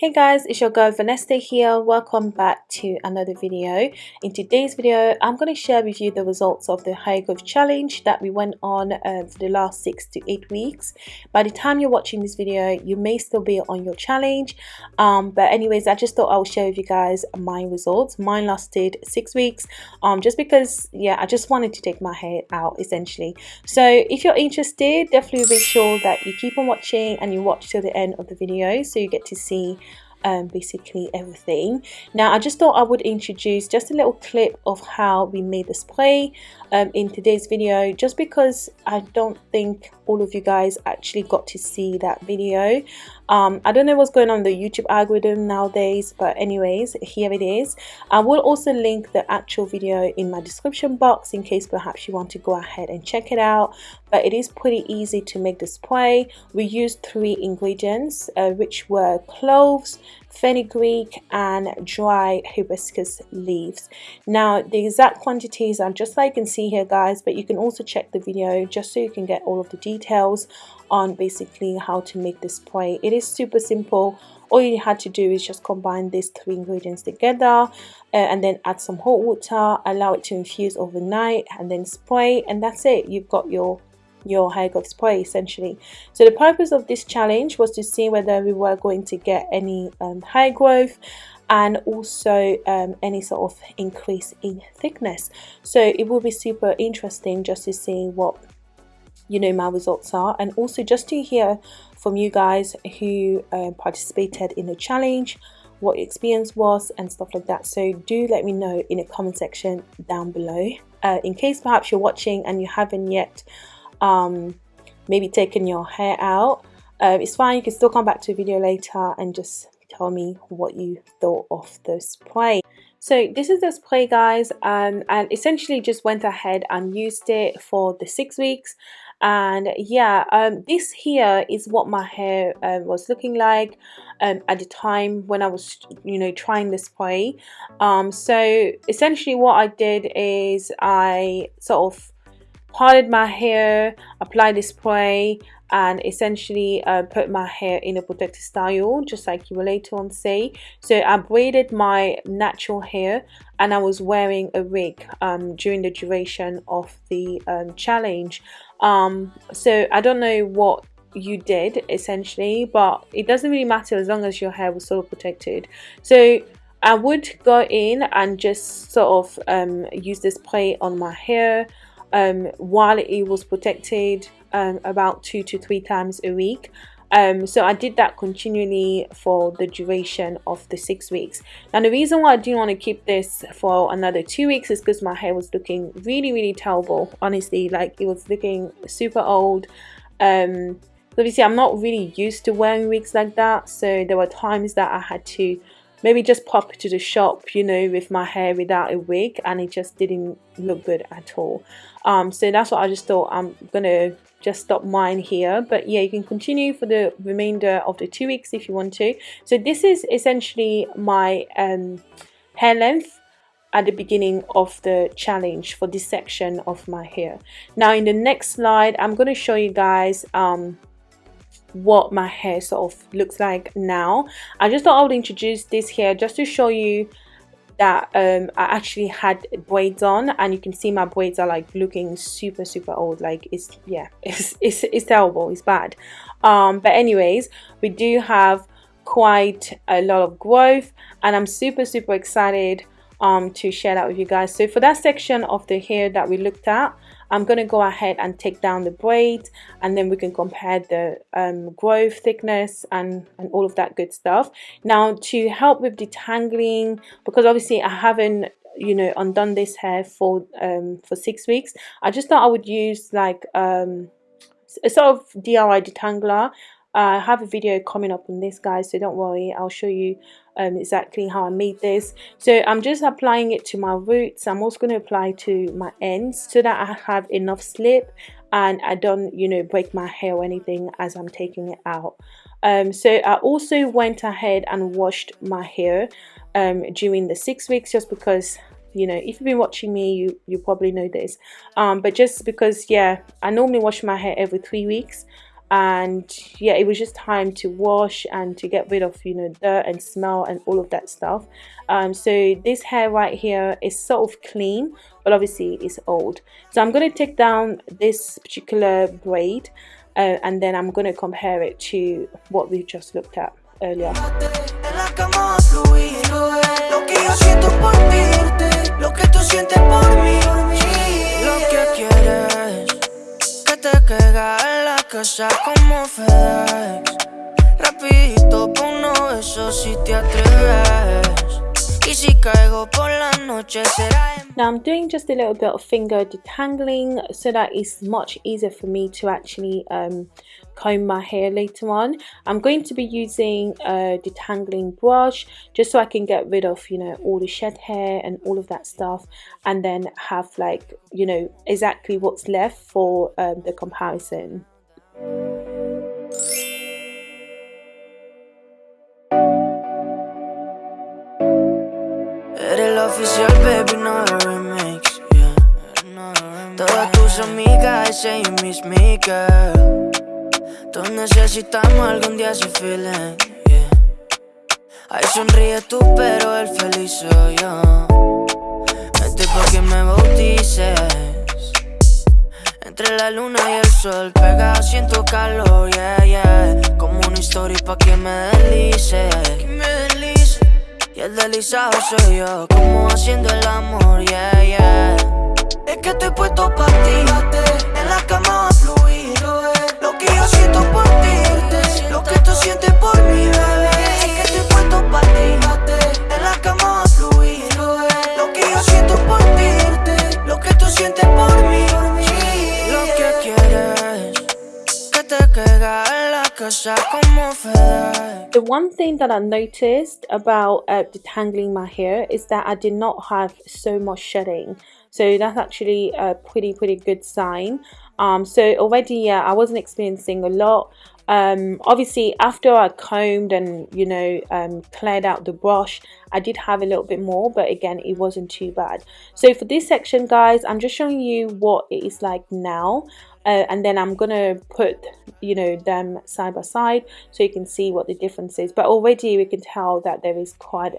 Hey guys, it's your girl Vanessa here. Welcome back to another video. In today's video, I'm going to share with you the results of the Hair Growth Challenge that we went on uh, for the last six to eight weeks. By the time you're watching this video, you may still be on your challenge. Um, but anyways, I just thought I would share with you guys my results. Mine lasted six weeks um, just because, yeah, I just wanted to take my hair out essentially. So if you're interested, definitely make sure that you keep on watching and you watch till the end of the video so you get to see um, basically everything. Now I just thought I would introduce just a little clip of how we made the spray um, in today's video just because I don't think all of you guys actually got to see that video. Um, I don't know what's going on the YouTube algorithm nowadays but anyways here it is. I will also link the actual video in my description box in case perhaps you want to go ahead and check it out but it is pretty easy to make the spray. We used three ingredients uh, which were cloves, fenugreek and dry hibiscus leaves. Now the exact quantities are just like you can see here guys but you can also check the video just so you can get all of the details on basically how to make this spray it is super simple. All you had to do is just combine these three ingredients together uh, and then add some hot water allow it to infuse overnight and then spray and that's it. You've got your your hair growth spray essentially. So the purpose of this challenge was to see whether we were going to get any um, growth and also um, any sort of increase in thickness. So it will be super interesting just to see what you know my results are. And also just to hear from you guys who uh, participated in the challenge what your experience was and stuff like that. So do let me know in the comment section down below. Uh, in case perhaps you're watching and you haven't yet um, maybe taking your hair out. Uh, it's fine you can still come back to a video later and just tell me what you thought of the spray. So this is the spray guys um, and essentially just went ahead and used it for the six weeks. And yeah um, this here is what my hair um, was looking like um, at the time when I was you know trying the spray. Um, so essentially what I did is I sort of parted my hair, applied the spray and essentially uh, put my hair in a protective style just like you will later on say. So I braided my natural hair and I was wearing a wig um, during the duration of the um, challenge. Um, so I don't know what you did essentially but it doesn't really matter as long as your hair was sort of protected. So I would go in and just sort of um, use this spray on my hair um, while it was protected um, about two to three times a week. Um, so I did that continually for the duration of the six weeks. Now the reason why I didn't want to keep this for another two weeks is because my hair was looking really really terrible honestly like it was looking super old um, obviously I'm not really used to wearing wigs like that so there were times that I had to maybe just pop to the shop you know with my hair without a wig and it just didn't look good at all. Um, so that's what I just thought I'm gonna just stop mine here. But yeah you can continue for the remainder of the two weeks if you want to. So this is essentially my um, hair length at the beginning of the challenge for this section of my hair. Now in the next slide I'm going to show you guys um, what my hair sort of looks like now. I just thought I would introduce this here just to show you that um, I actually had braids on and you can see my braids are like looking super super old. Like it's yeah it's it's, it's terrible. It's bad. Um, but anyways we do have quite a lot of growth and I'm super super excited um, to share that with you guys. So for that section of the hair that we looked at I'm going to go ahead and take down the braid and then we can compare the um, growth thickness and, and all of that good stuff. Now to help with detangling, because obviously I haven't you know undone this hair for um, for six weeks, I just thought I would use like um, a sort of DIY detangler I have a video coming up on this guys so don't worry I'll show you um, exactly how I made this. So I'm just applying it to my roots. I'm also going to apply to my ends so that I have enough slip and I don't you know break my hair or anything as I'm taking it out. Um, so I also went ahead and washed my hair um, during the six weeks just because you know if you've been watching me you you probably know this. Um, but just because yeah I normally wash my hair every three weeks and yeah it was just time to wash and to get rid of you know dirt and smell and all of that stuff. Um, so this hair right here is sort of clean but obviously it's old. So I'm going to take down this particular braid uh, and then I'm going to compare it to what we just looked at earlier casa como FedEx Rapidito uno eso si te atreves. Y si caigo por la noche será Now I'm doing just a little bit of finger detangling so that it's much easier for me to actually um, comb my hair later on. I'm going to be using a detangling brush just so I can get rid of, you know, all the shed hair and all of that stuff and then have like, you know, exactly what's left for um, the comparison. Oficial, baby, no remix, yeah. Todas tus amigas mis girl Todos necesitamos algún día ese feeling, yeah. Ay, sonríe tú, pero el feliz soy yo. Vete pa' que me bautices. Entre la luna y el sol, pegado siento calor, yeah, yeah. Como una historia pa' que me deslice, Y el deslizado soy yo, como haciendo el amor, yeah, yeah. Es que estoy puesto pa' ti, en la cama a The one thing that I noticed about uh, detangling my hair is that I did not have so much shedding. So that's actually a pretty, pretty good sign. Um, so already, yeah, I wasn't experiencing a lot. Um, obviously, after I combed and, you know, um, cleared out the brush, I did have a little bit more, but again, it wasn't too bad. So for this section, guys, I'm just showing you what it is like now uh, and then I'm gonna put you know them side by side so you can see what the difference is but already we can tell that there is quite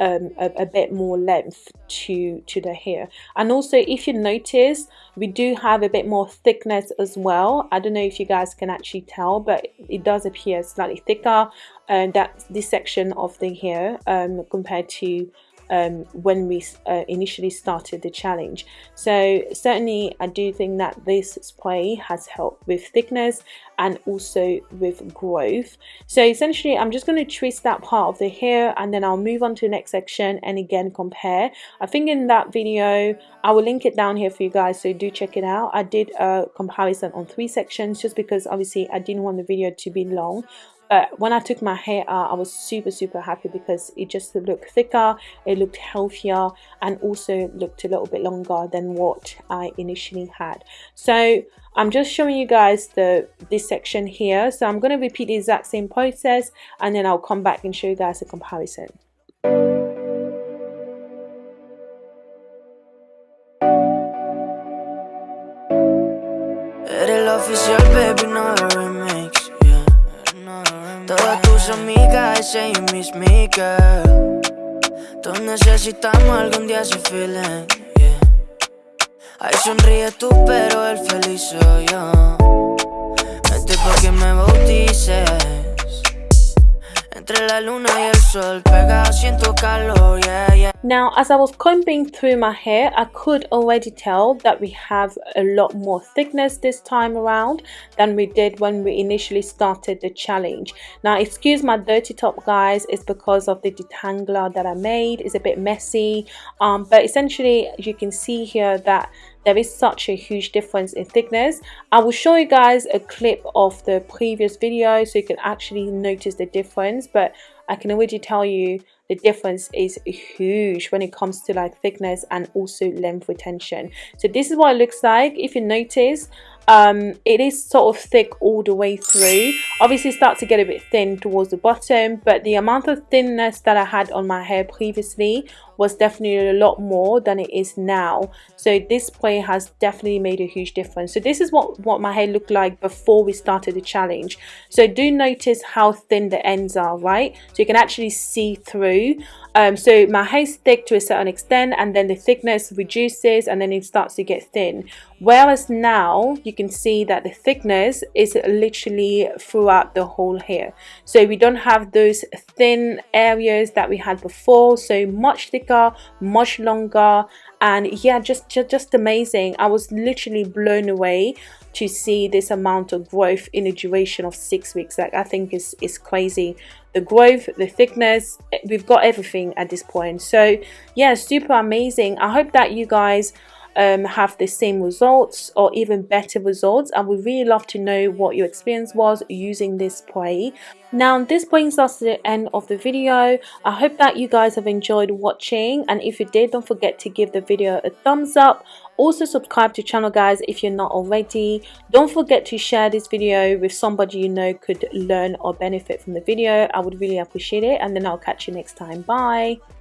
um, a, a, bit more length to to the hair. And also if you notice we do have a bit more thickness as well. I don't know if you guys can actually tell but it does appear slightly thicker and uh, that this section of the hair um, compared to um, when we uh, initially started the challenge. So certainly I do think that this spray has helped with thickness and also with growth. So essentially I'm just going to twist that part of the hair and then I'll move on to the next section and again compare. I think in that video I will link it down here for you guys so do check it out. I did a comparison on three sections just because obviously I didn't want the video to be long but when I took my hair out I was super super happy because it just looked thicker it looked healthier and also looked a little bit longer than what I initially had. So I'm just showing you guys the this section here. So I'm going to repeat the exact same process and then I'll come back and show you guys a comparison ese y Miss Me Girl Todos necesitamos algún día ese feeling, yeah. Ay, sonríe tú, pero el feliz soy yo. Vete pa' que me bautices Now, as I was combing through my hair, I could already tell that we have a lot more thickness this time around than we did when we initially started the challenge. Now, excuse my dirty top, guys. It's because of the detangler that I made. It's a bit messy. Um, but essentially, you can see here that there is such a huge difference in thickness. I will show you guys a clip of the previous video so you can actually notice the difference but i can already tell you the difference is huge when it comes to like thickness and also length retention. So this is what it looks like. If you notice um, it is sort of thick all the way through. Obviously start to get a bit thin towards the bottom but the amount of thinness that I had on my hair previously was definitely a lot more than it is now. So this spray has definitely made a huge difference. So this is what what my hair looked like before we started the challenge. So do notice how thin the ends are right? So you can actually see through. Um, so my hair is thick to a certain extent and then the thickness reduces and then it starts to get thin. Whereas now you can see that the thickness is literally throughout the whole hair. So we don't have those thin areas that we had before so much thicker much longer and yeah just, just just amazing. I was literally blown away to see this amount of growth in a duration of six weeks. Like i think is is crazy. The growth the thickness eh, we've got everything at this point. So yeah super amazing. I hope that you guys um, have the same results or even better results and we really love to know what your experience was using this spray now this brings us to the end of the video. I hope that you guys have enjoyed watching and if you did don't forget to give the video a thumbs up. Also subscribe to the channel guys if you're not already. Don't forget to share this video with somebody you know could learn or benefit from the video. I would really appreciate it and then i'll catch you next time. Bye